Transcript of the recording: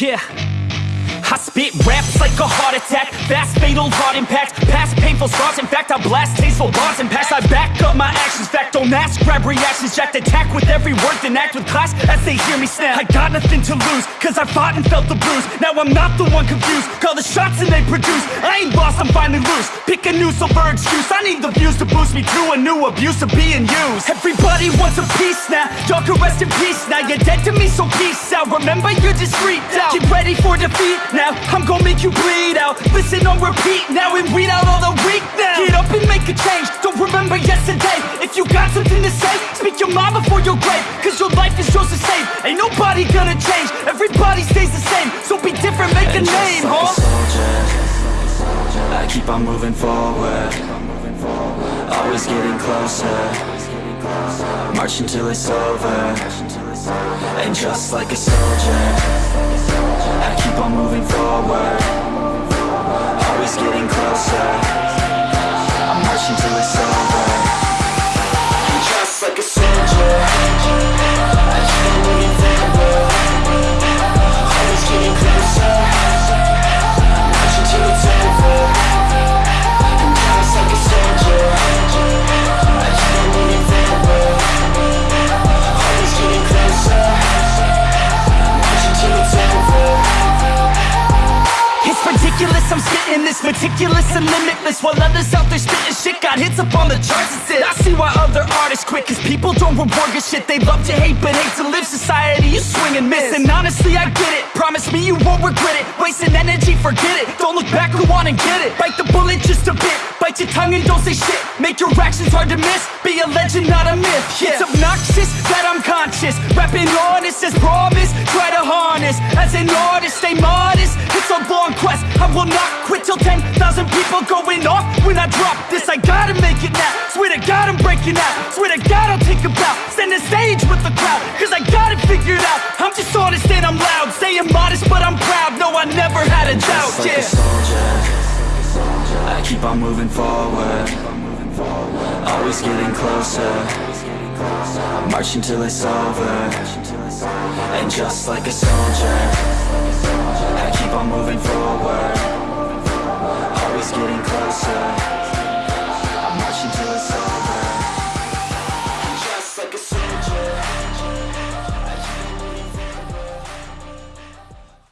Yeah. Spit raps like a heart attack. Fast, fatal, heart impact. Past painful scars. In fact, I blast tasteful bars and packs I back up my actions. Fact, don't ask, grab reactions. Jacked attack with every word Then act with class as they hear me snap. I got nothing to lose Cause I fought and felt the bruise Now I'm not the one confused. Call the shots and they produce. I ain't lost, I'm finally loose. Pick a new silver excuse. I need the views to boost me to a new abuse of being used. Everybody wants a piece now. Y'all can rest in peace now. You're dead to me, so peace out. Remember, you're discreet out Get ready for defeat now I'm gonna make you bleed out. Listen on repeat now and weed out all the weak now. Get up and make a change. Don't remember yesterday. If you got something to say Speak your mind before your grave. Cause your life is yours to save. Ain't nobody gonna change. Everybody stays the same. So be different, make a And just name, like huh? a soldier, I keep on moving forward. Always getting closer. March until it's over And just like a soldier I keep on moving forward. Always getting closer I'm spitting this meticulous and limitless While others out there spitting shit. Got hits up on the charts and shit. I see why other artists quit Cause people don't reward good shit. They love to hate but hate to live. Society, you swing and miss. And honestly, I get it. Promise me you won't regret it. Wasting energy, forget it. Don't look back, go on and get it. Bite the bullet just a bit. Bite your tongue and don't say shit. Make your actions hard to miss. Be a legend, not a myth. Yeah. It's obnoxious that I'm conscious. Rapping honest as promise Try to harness. As an artist, stay modest. It's a long will not quit till 10,000 people going off. When I drop this, I gotta make it now. Swear to God I'm breaking out. Swear to God I'll take a bow. Stand the stage with the crowd Cause I got it figured out. I'm just honest and I'm loud. Saying modest but I'm proud. No, I never had a doubt, Just like yeah. a soldier. I keep on moving forward. Always getting closer. Marching till it's over. And just like a soldier keep on moving forward. Always getting closer